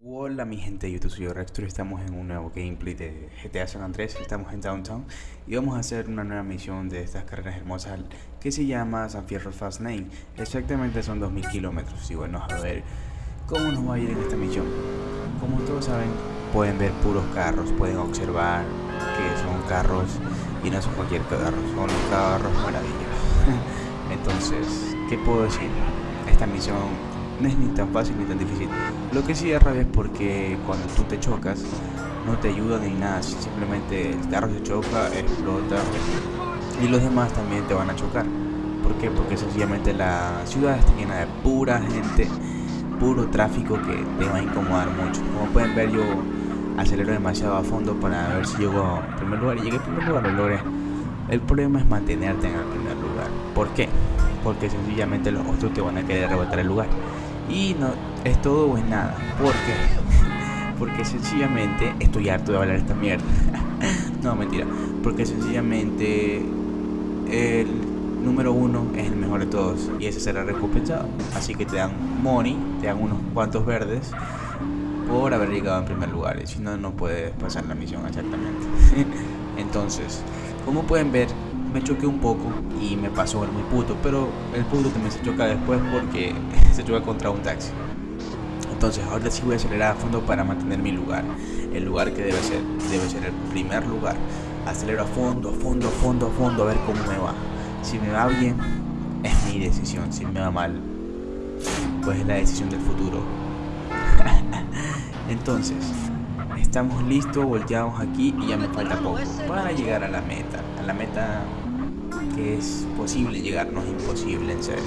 Hola mi gente de YouTube, soy y estamos en un nuevo gameplay de GTA San Andrés, estamos en Downtown y vamos a hacer una nueva misión de estas carreras hermosas que se llama San Fierro Fast Lane, exactamente son 2000 kilómetros y bueno, a ver cómo nos va a ir en esta misión. Como todos saben, pueden ver puros carros, pueden observar que son carros y no son cualquier carro, son carros maravillosos. Entonces, ¿qué puedo decir? Esta misión no es ni tan fácil ni tan difícil. Lo que sí es rabia es porque cuando tú te chocas, no te ayuda ni nada. Simplemente el carro se choca, explota y los demás también te van a chocar. ¿Por qué? Porque sencillamente la ciudad está llena de pura gente, puro tráfico que te va a incomodar mucho. Como pueden ver, yo acelero demasiado a fondo para ver si llego a primer lugar. Y llegué a primer lugar, lo logré. El problema es mantenerte en el primer lugar. ¿Por qué? Porque sencillamente los otros te van a querer arrebatar el lugar. Y no es todo o es nada. ¿Por qué? Porque sencillamente estoy harto de hablar esta mierda. no, mentira. Porque sencillamente el número uno es el mejor de todos y ese será recompensado. Así que te dan money, te dan unos cuantos verdes por haber llegado en primer lugar. Y si no, no puedes pasar la misión exactamente. Entonces, como pueden ver, me choqué un poco y me pasó el muy puto, pero el puto también se choca después porque se choca contra un taxi. Entonces ahora sí voy a acelerar a fondo para mantener mi lugar, el lugar que debe ser, debe ser el primer lugar. Acelero a fondo, a fondo, a fondo, a fondo a ver cómo me va. Si me va bien, es mi decisión. Si me va mal, pues es la decisión del futuro. Entonces, estamos listos, volteamos aquí y ya me falta poco para llegar a la meta. A la meta que es posible llegar, no es imposible en serio.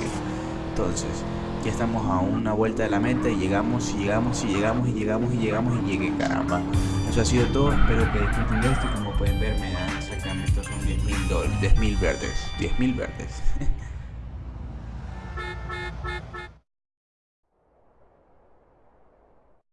Entonces, ya estamos a una vuelta de la meta y llegamos y llegamos y llegamos y llegamos y llegamos y llegué, caramba. Eso ha sido todo, espero que disfruten de esto como pueden ver me dan exactamente son 10 mil 10 mil verdes, 10 mil verdes.